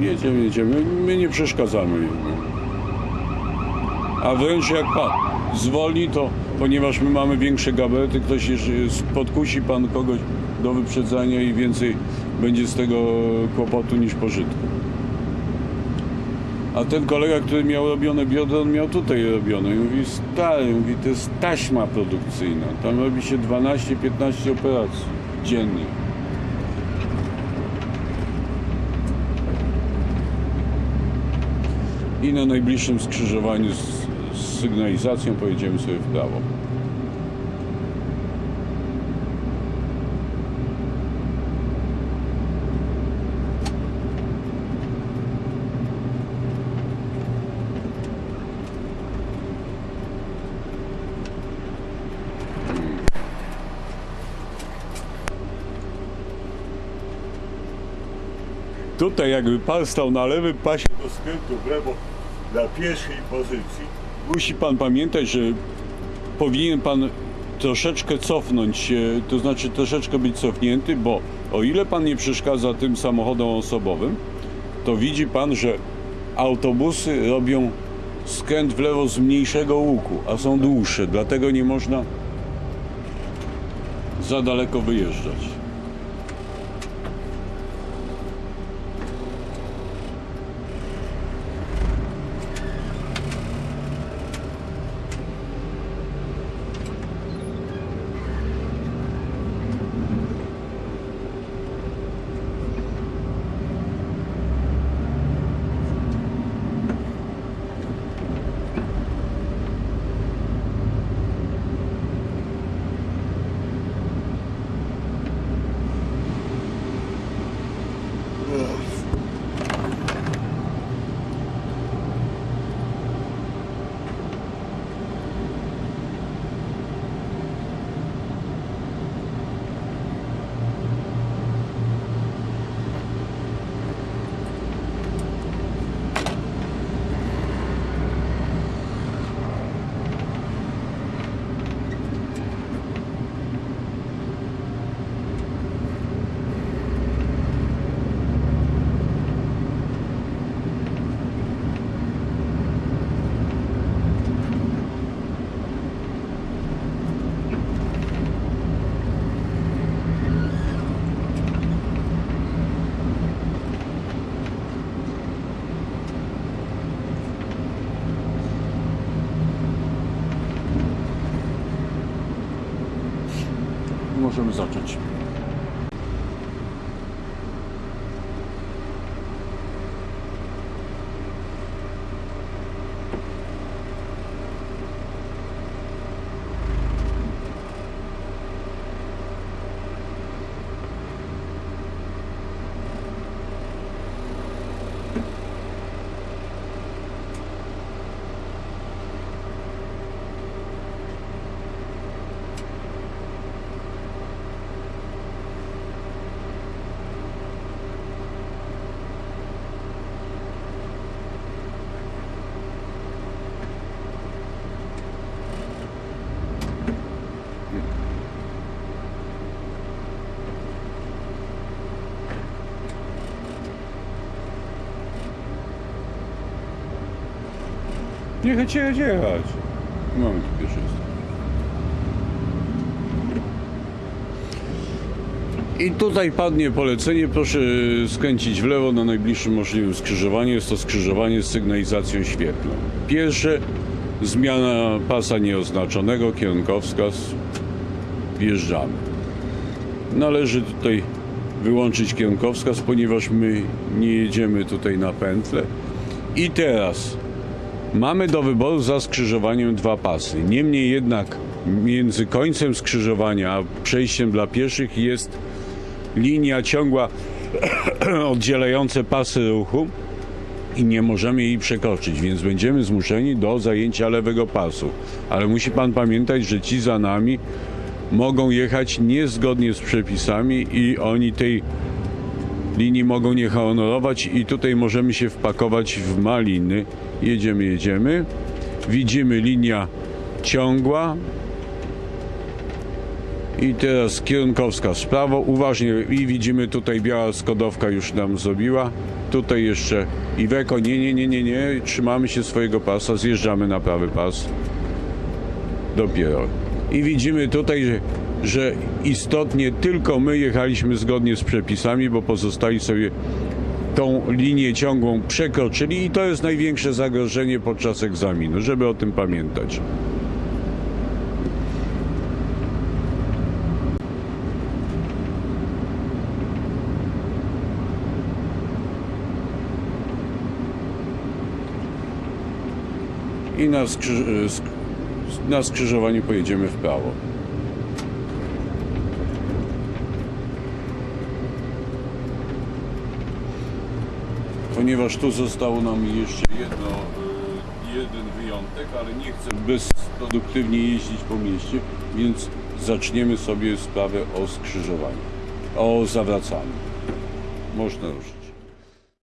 Jedziemy, jedziemy. My nie przeszkadzamy. A wręcz jak pan zwolni, to ponieważ my mamy większe gabarety, ktoś podkusi pan kogoś do wyprzedzania i więcej będzie z tego kłopotu niż pożytku. A ten kolega, który miał robione biodro, on miał tutaj robione. I mówi, stary, mówi, to jest taśma produkcyjna. Tam robi się 12-15 operacji dziennie. I na najbliższym skrzyżowaniu z, z sygnalizacją pojedziemy sobie w prawo. Tutaj jakby pan stał na lewym pasie do skrętu w lewo na pierwszej pozycji. Musi pan pamiętać, że powinien pan troszeczkę cofnąć się, to znaczy troszeczkę być cofnięty, bo o ile pan nie przeszkadza tym samochodom osobowym, to widzi pan, że autobusy robią skręt w lewo z mniejszego łuku, a są dłuższe, dlatego nie można za daleko wyjeżdżać. Możemy zacząć. Jechać, jechać, jechać. Mamy tu pierwszeństwo. I tutaj padnie polecenie, proszę skręcić w lewo na najbliższym możliwym skrzyżowaniu. Jest to skrzyżowanie z sygnalizacją świetlną. Pierwsze, zmiana pasa nieoznaczonego, kierunkowskaz. Wjeżdżamy. Należy tutaj wyłączyć kierunkowskaz, ponieważ my nie jedziemy tutaj na pętlę. I teraz Mamy do wyboru za skrzyżowaniem dwa pasy. Niemniej jednak między końcem skrzyżowania a przejściem dla pieszych jest linia ciągła oddzielająca pasy ruchu i nie możemy jej przekroczyć, więc będziemy zmuszeni do zajęcia lewego pasu. Ale musi pan pamiętać, że ci za nami mogą jechać niezgodnie z przepisami i oni tej linii mogą nie honorować i tutaj możemy się wpakować w maliny. Jedziemy, jedziemy. Widzimy linia ciągła. I teraz kierunkowskaz w prawo. Uważnie i widzimy tutaj biała skodowka już nam zrobiła. Tutaj jeszcze Iweko. Nie, nie, nie, nie, nie. Trzymamy się swojego pasa. Zjeżdżamy na prawy pas. Dopiero. I widzimy tutaj, że, że istotnie tylko my jechaliśmy zgodnie z przepisami, bo pozostali sobie tą linię ciągłą przekroczyli i to jest największe zagrożenie podczas egzaminu, żeby o tym pamiętać. I na, na skrzyżowaniu pojedziemy w prawo. Ponieważ tu zostało nam jeszcze jedno, y, jeden wyjątek, ale nie chcę bezproduktywnie jeździć po mieście, więc zaczniemy sobie sprawę o skrzyżowaniu, o zawracaniu. Można ruszyć.